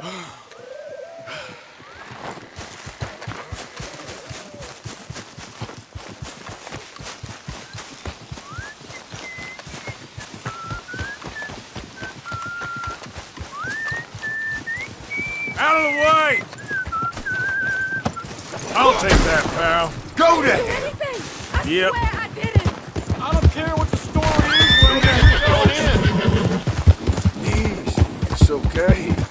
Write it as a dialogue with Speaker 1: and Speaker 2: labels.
Speaker 1: Out of the way! I'll take that, pal.
Speaker 2: Go
Speaker 3: to him!
Speaker 1: Yep.
Speaker 3: I,
Speaker 4: I don't care what the story is, we're going in.
Speaker 2: Easy. It's okay.